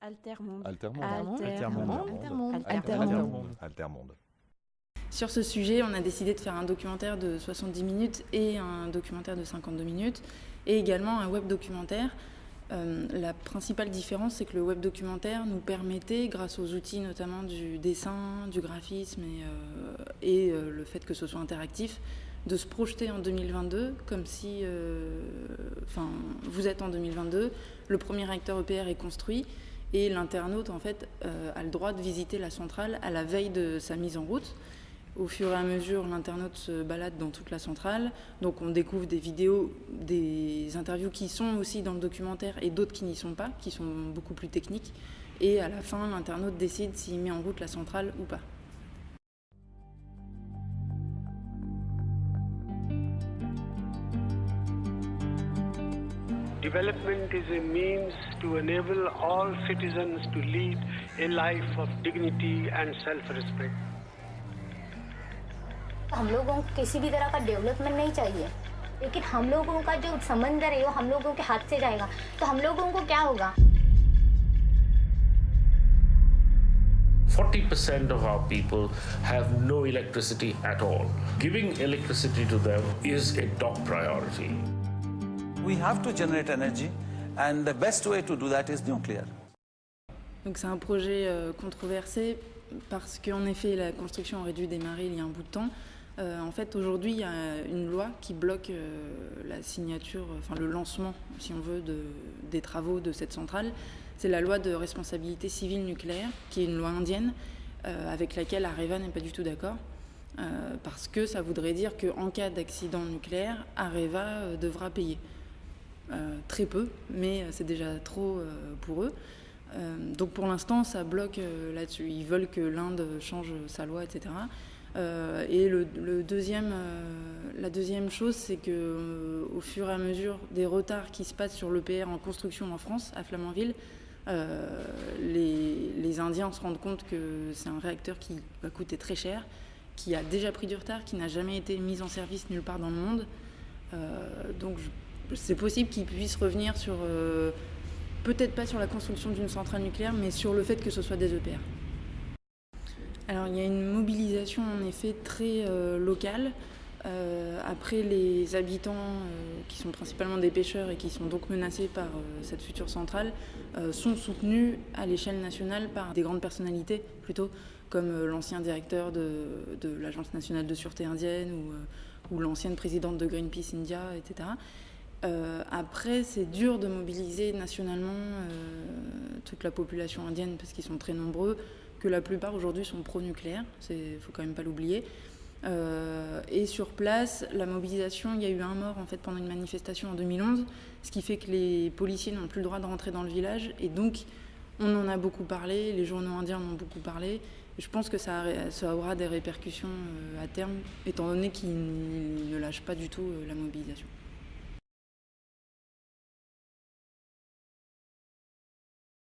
Altermonde. Altermonde. Altermonde. Altermonde. Altermonde. Sur ce sujet, on a décidé de faire un documentaire de 70 minutes et un documentaire de 52 minutes, et également un web documentaire. Euh, la principale différence, c'est que le web documentaire nous permettait, grâce aux outils notamment du dessin, du graphisme et, euh, et euh, le fait que ce soit interactif, de se projeter en 2022 comme si, enfin, vous êtes en 2022, le premier réacteur EPR est construit et l'internaute en fait a le droit de visiter la centrale à la veille de sa mise en route. Au fur et à mesure, l'internaute se balade dans toute la centrale. Donc on découvre des vidéos, des interviews qui sont aussi dans le documentaire et d'autres qui n'y sont pas, qui sont beaucoup plus techniques. Et à la fin, l'internaute décide s'il met en route la centrale ou pas. Development is a means to enable all citizens to lead a life of dignity and self-respect. हम लोगों को किसी भी तरह का डेवलपमेंट नहीं चाहिए लेकिन हम लोगों का जो समंदर है वो हम लोगों के हाथ से जाएगा तो हम लोगों को क्या होगा 40% of our people have no electricity at all. Giving electricity to them is a top priority. We have to generate energy, and the best way to do that is nuclear. Donc c'est un projet euh, controversé parce qu'en effet la construction aurait dû démarrer il y a un bout de temps. Euh, en fait, aujourd'hui, il y a une loi qui bloque euh, la signature, enfin le lancement, si on veut, de, des travaux de cette centrale. C'est la loi de responsabilité civile nucléaire, qui est une loi indienne, avec laquelle Areva n'est pas du tout d'accord. parce que ça voudrait dire qu'en cas d'accident nucléaire, Areva devra payer. Très peu, mais c'est déjà trop pour eux. donc pour l'instant, ça bloque là-dessus. Ils veulent que l'Inde change sa loi, etc. Euh, et le, deuxième, euh, la deuxième chose, c'est que euh, au fur et à mesure des retards qui se passent sur l'EPR en construction en France, à Flamanville, les, les, Indiens se rendent compte que c'est un réacteur qui va coûter très cher, qui a déjà pris du retard, qui n'a jamais été mis en service nulle part dans le monde. donc c'est possible qu'ils puissent revenir sur, peut-être pas sur la construction d'une centrale nucléaire, mais sur le fait que ce soit des EPR. Alors il y a une mobilisation en effet très euh, locale. Euh, après, les habitants, euh, qui sont principalement des pêcheurs et qui sont donc menacés par cette future centrale, sont soutenus à l'échelle nationale par des grandes personnalités, plutôt comme l'ancien directeur de, l'Agence nationale de sûreté indienne ou, ou l'ancienne présidente de Greenpeace India, etc. après, c'est dur de mobiliser nationalement toute la population indienne parce qu'ils sont très nombreux que la plupart aujourd'hui sont pro-nucléaires, il faut quand même pas l'oublier. Euh, et sur place, la mobilisation, il y a eu un mort en fait pendant une manifestation en 2011, ce qui fait que les policiers n'ont plus le droit de rentrer dans le village. Et donc, on en a beaucoup parlé, les journaux indiens en ont beaucoup parlé. Je pense que ça, aura des répercussions euh, à terme, étant donné qu'ils ne lâchent pas du tout euh, la mobilisation.